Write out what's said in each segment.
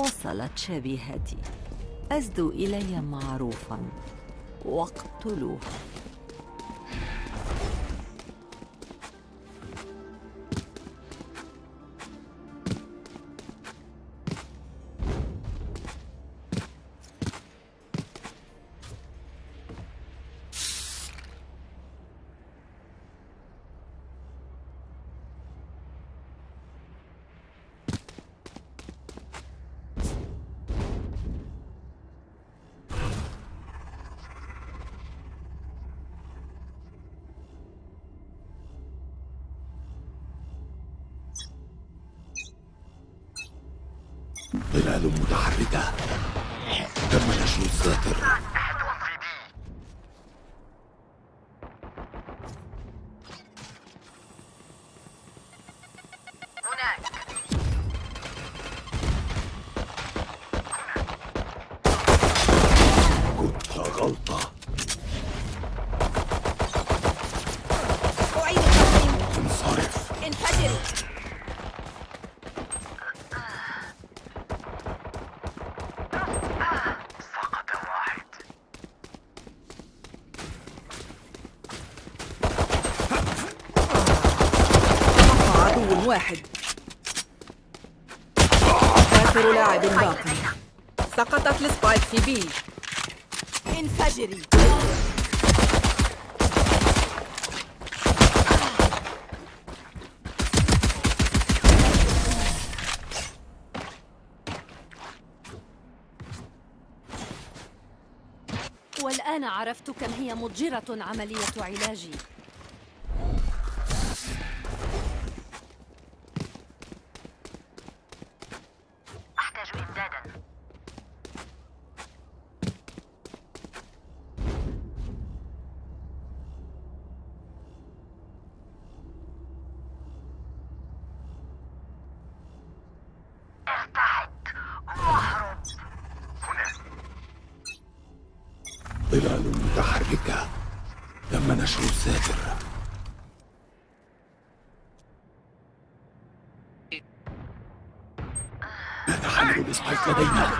وصلت شبيهتي. أزدوا إلي معروفا. واقتلوه ظلال متحركة. تم نشر الساتر. واحد. آخر لاعب باقي. سقطت السبايك في بي. انفجري. والآن عرفت كم هي مضجرة عملية علاجي. ظلال متحركة تم نشر الساتر. من تحمل ال spike لدينا؟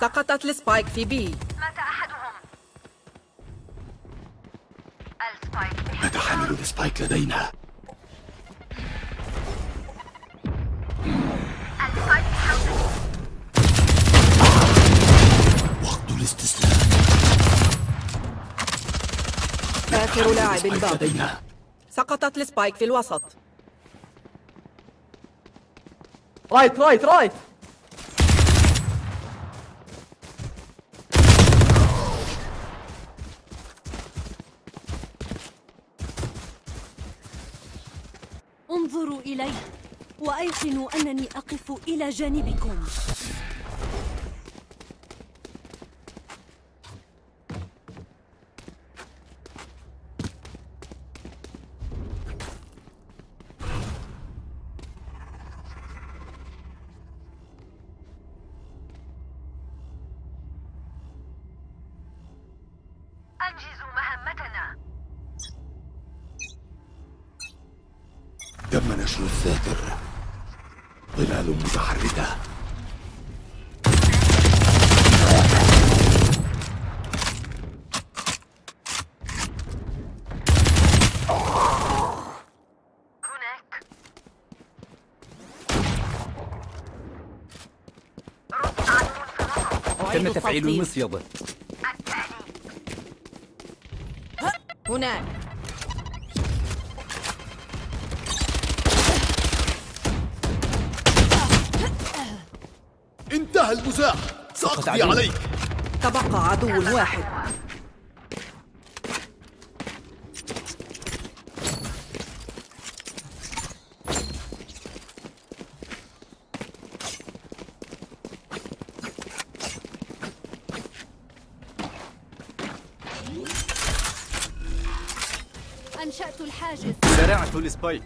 سقطت ال spike في B مات أحدهم. ال spike. من تحمل ال spike لدينا؟ آخر لاعب باقي. سقطت ال spike في الوسط. right right right. انظروا إلي وأيقنوا أنني أقف إلى جانبكم أنجزوا مهمتنا تم نشر الساتر ظلال متحركة هناك أعيد تم تفعيل. المصيدة هناك انتهى المزاح. سأقضي. عليك. تبقى عدو واحد. زرعت السبايك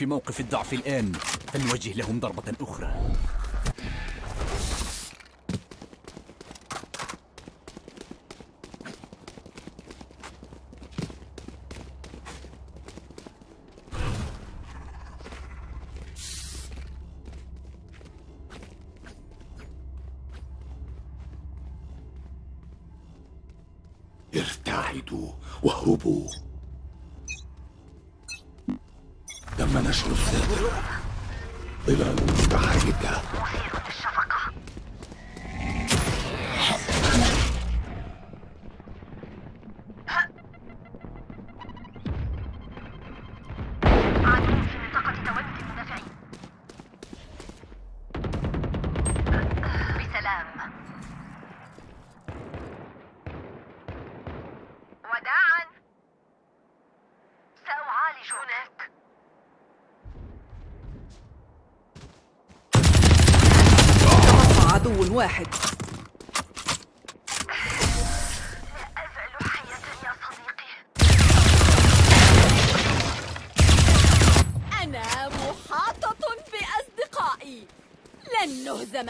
في موقف الضعف الآن فلنوجه لهم ضربة أخرى. ارتعدوا واهربوا نشر الساتر ظلال متحركة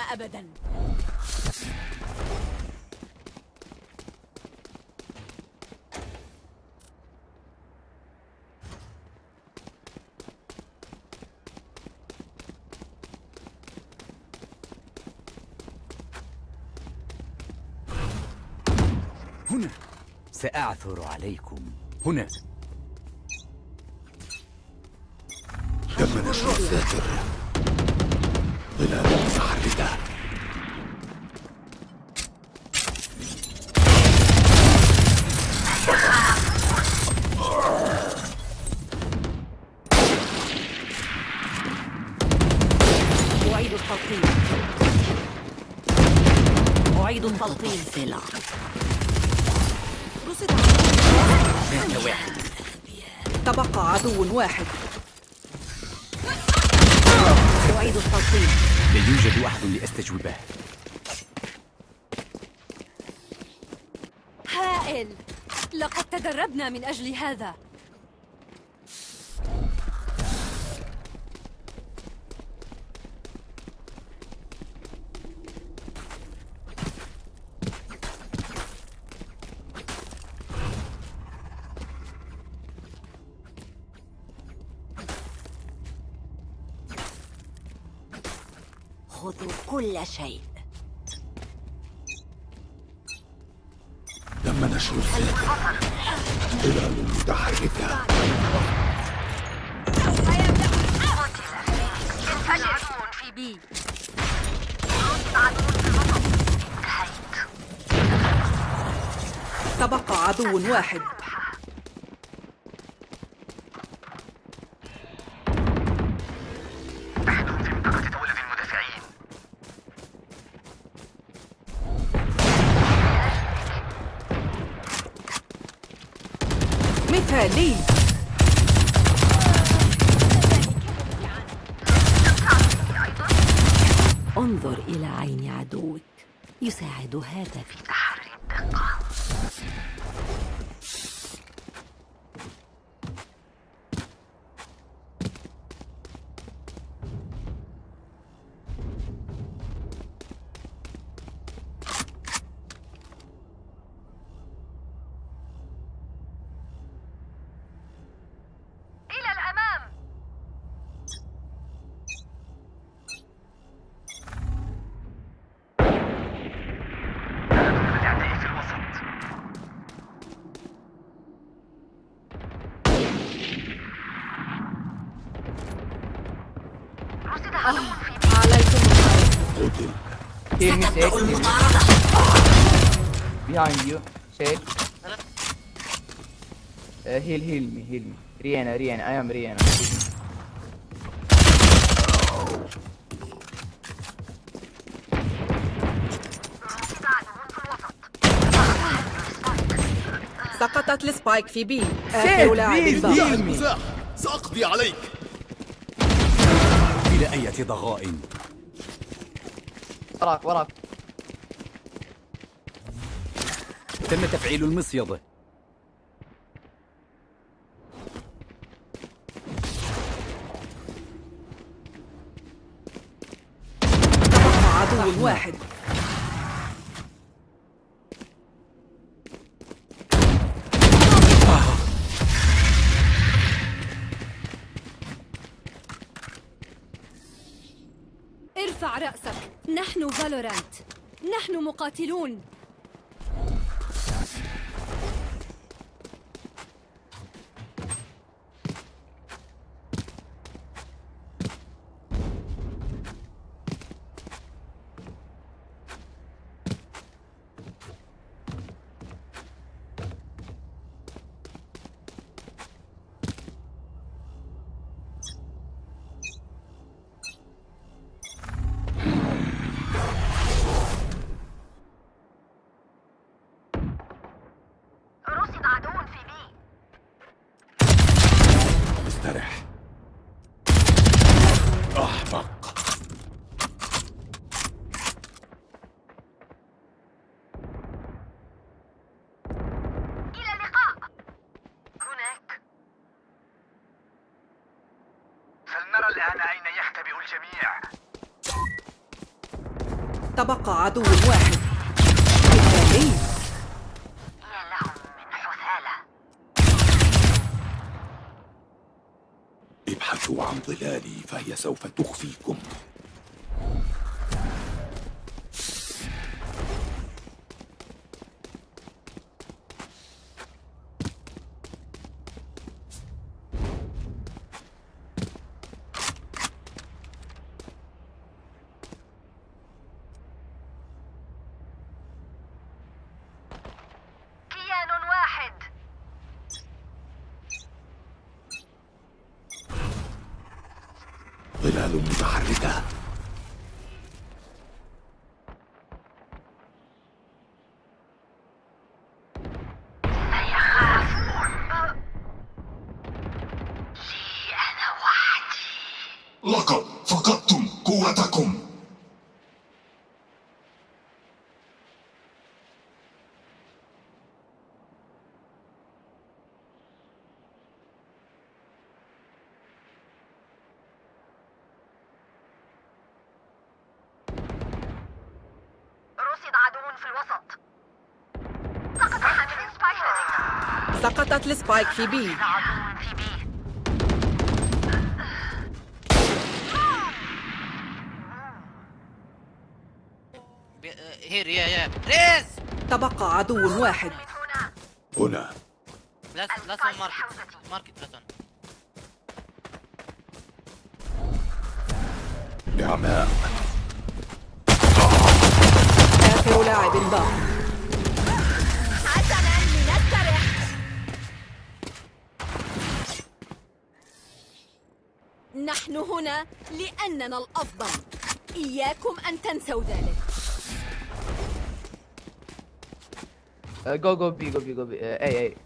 أبداً. هنا. سأعثر عليكم. هنا. تم نشر الساتر ظلال متحركة رصد مات واحد تبقى عدو واحد. أعيد التلقين لا يوجد أحد لأستجوبه. هائل! لقد تدربنا من أجل هذا. خذوا كل شيء. تم نشر الساتر ظلال متحركة عدو في بي تبقى عدو واحد. انظر إلى عين عدوك يساعد هذا في تحري الدقة إلى الأمام الأعداء في الوسط رصد عدو في بي عليكم الخير قتل Heal me, Sage. Heal me. Behind you, Sage. Uh, heal, heal me, heal me. Rihanna, Rihanna, I am Rihanna. سقطت السبايك في بي. آخر لاعب سأقضي عليك. إلى أية ضغائن وراك وراك. تم تفعيل المصيدة عدو واحد. ارفع رأسك. نحن فالورانت. نحن مقاتلون رصد عدو في بي استرح أحمق إلى اللقاء هناك فلنرى الآن أين يختبئ الجميع تبقى عدو واحد. حثالة ابحثوا عن ظلالي فهي سوف تخفيكم كيان واحد ظلال متحركة لي أنا وحدي لقد فقدتم قوتكم رصد عدو في الوسط سقط حامل spike سقطت ال spike في B عدو في B here يا يا Raze تبقى عدو واحد. هنا. لا لا market market لا تسوي. نعماء آخر لاعب باق نحن هنا لأننا الأفضل. إياكم أن تنسوا ذلك. go go B go B go B. اي اي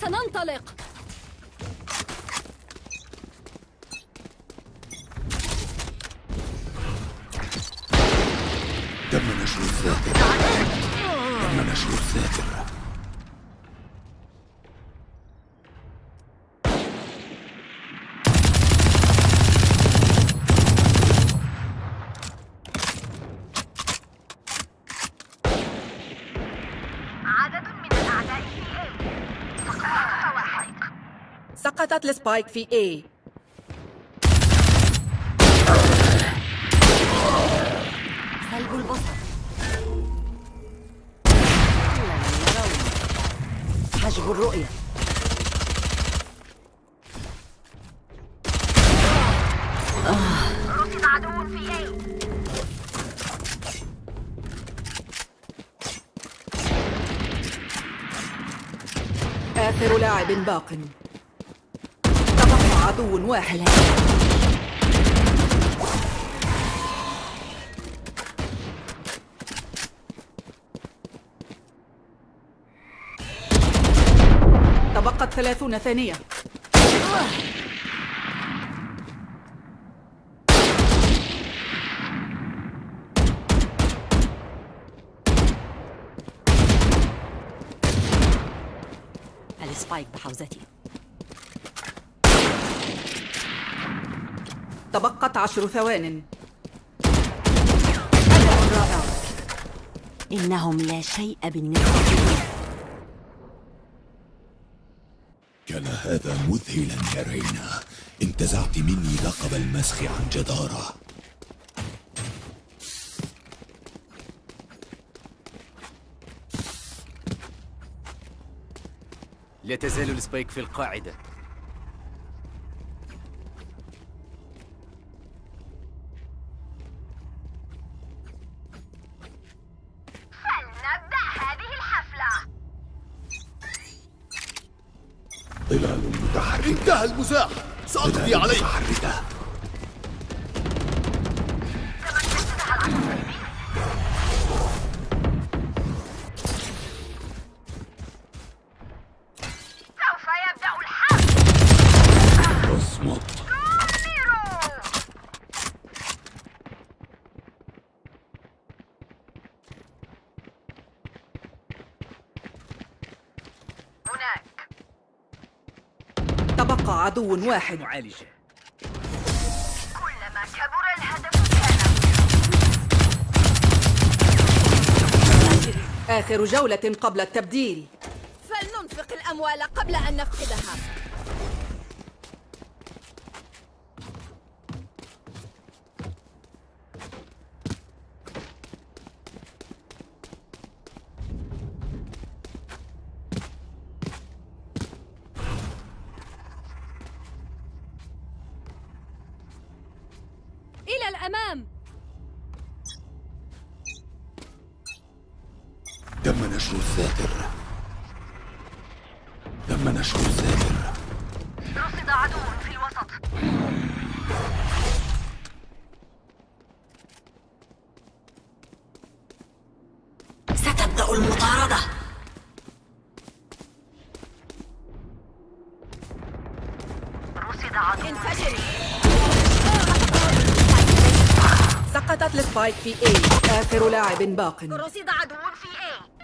سننطلق تم نشر الذاكرة تم نشر الذاكرة عدد من الأعداء في A سقط واحد السبايك في A. سلب البصر حجب الرؤية. رصد عدو في A آخر لاعب باق. عدو واحد. تبقت ثلاثون ثانية. السبايك بحوزتي. تبقت عشر ثوان. أداء رائع إنهم لا شيء بالنسبة لي. كان هذا مذهلا يا رينا. انتزعت مني لقب المسخ عن جدارة. لا تزال السبايك في القاعدة. ظلال متحركة انتهى المزاح. سأقضي عليه متحركة عدو واحد. معالجة. كلما كبر الهدف كان آخر جولة قبل التبديل. فلننفق الأموال قبل أن نفقدها. انفجري سقطت السبايك في اي آخر لاعب باق. رصد عدو في اي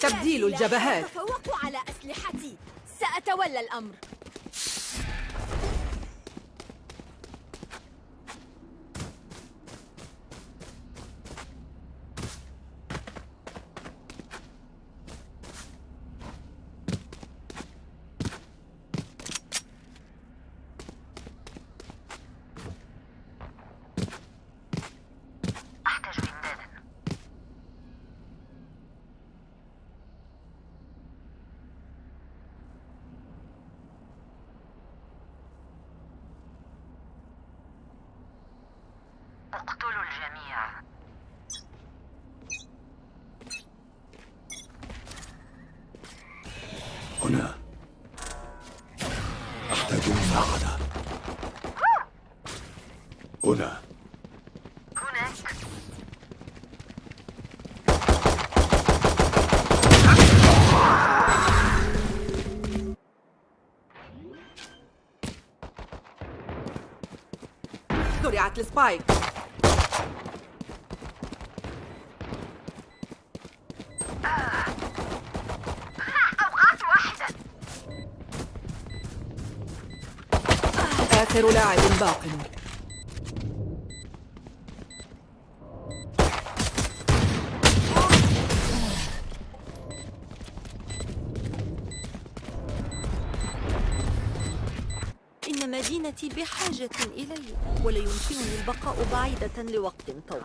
تبديل الجبهات. تفوقوا على أسلحتي. سأتولى الأمر. اقتلوا الجميع هنا أحتاج مساعدة هنا هناك زرعت آخر لاعب باق. إن مدينتي بحاجة إلي ولا يمكنني البقاء بعيدة لوقت طويل.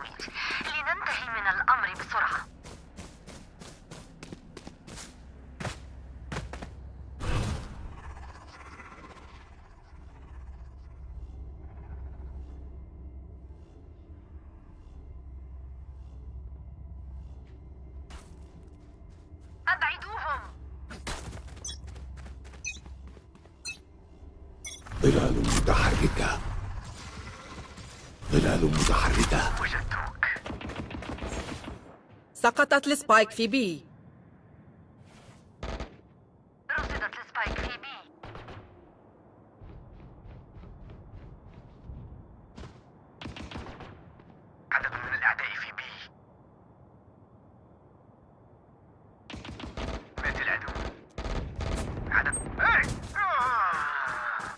لننتهي من الأمر بسرعة. ظلال متحركة. وجدتك سقطت ال spike في B رصدت ال spike في B عدد من الأعداء في B مات العدو عدد هاي آه.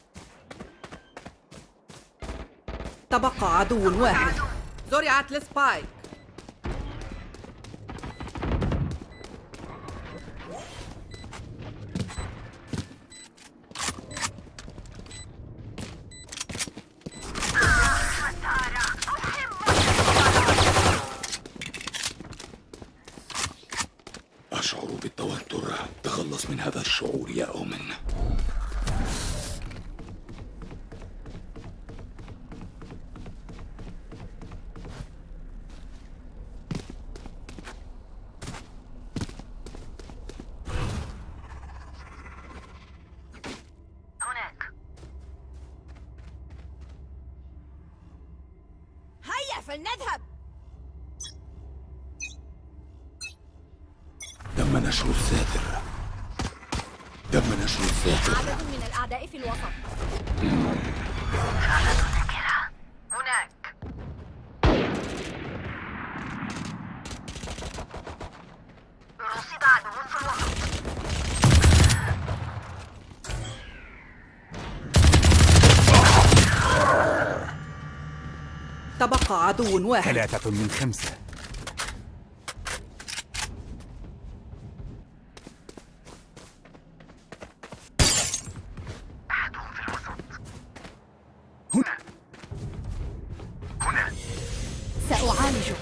تبقى عدو واحد. زرعت السبايك. أشعر بالتوتر. تخلص من هذا الشعور يا أومن. تبقى عدو واحد. ثلاثة من خمسة. أحدهم في الوسط. هنا. هنا. سأعالجك.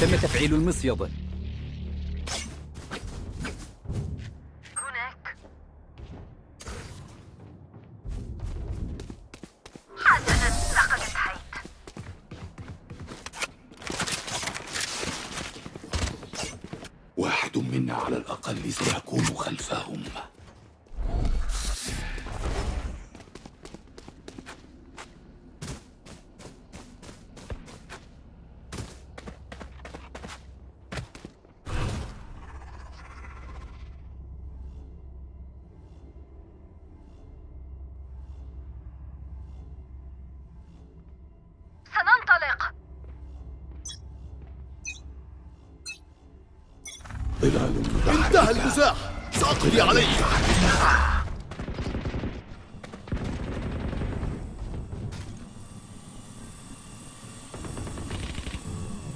تم تفعيل المصيدة. واحد منا على الأقل سيكون خلفهم سننطلق ظلال انتهى متحركة المزاح سأقضي عليه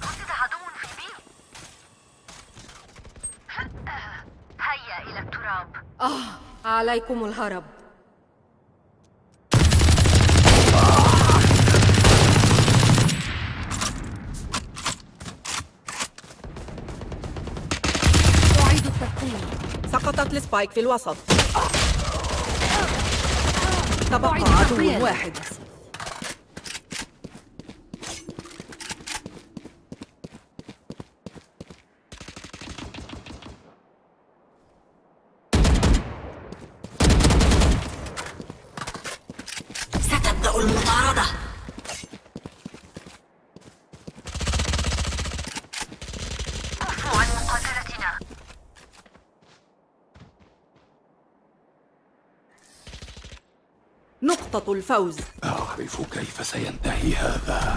رصد عدو في بي هيا إلى التراب آه عليكم الهرب. أعيد التقييم سقطت السبايك في الوسط. تبقى عدو. واحد. الفوز. أعرف كيف سينتهي هذا.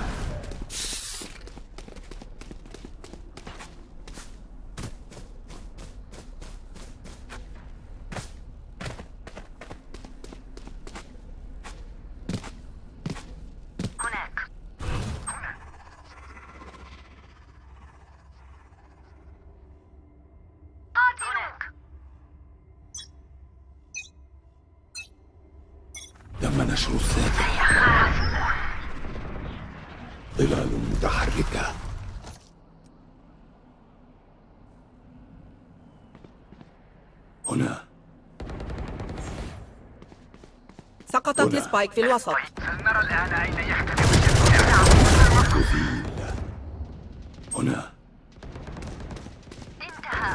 spike في الوسط. نرى الآن أين يحتمل هنا.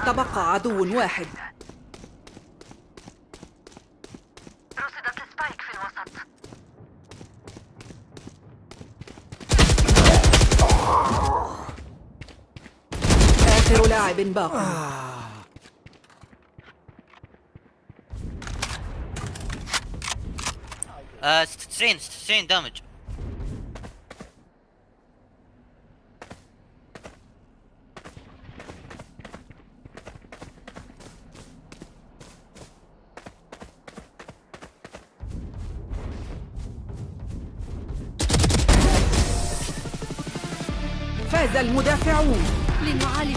تبقى عدو واحد. رصدت spike في الوسط. آخر لاعب باق. آه 96 96 دامج فاز المدافعون. لنعالج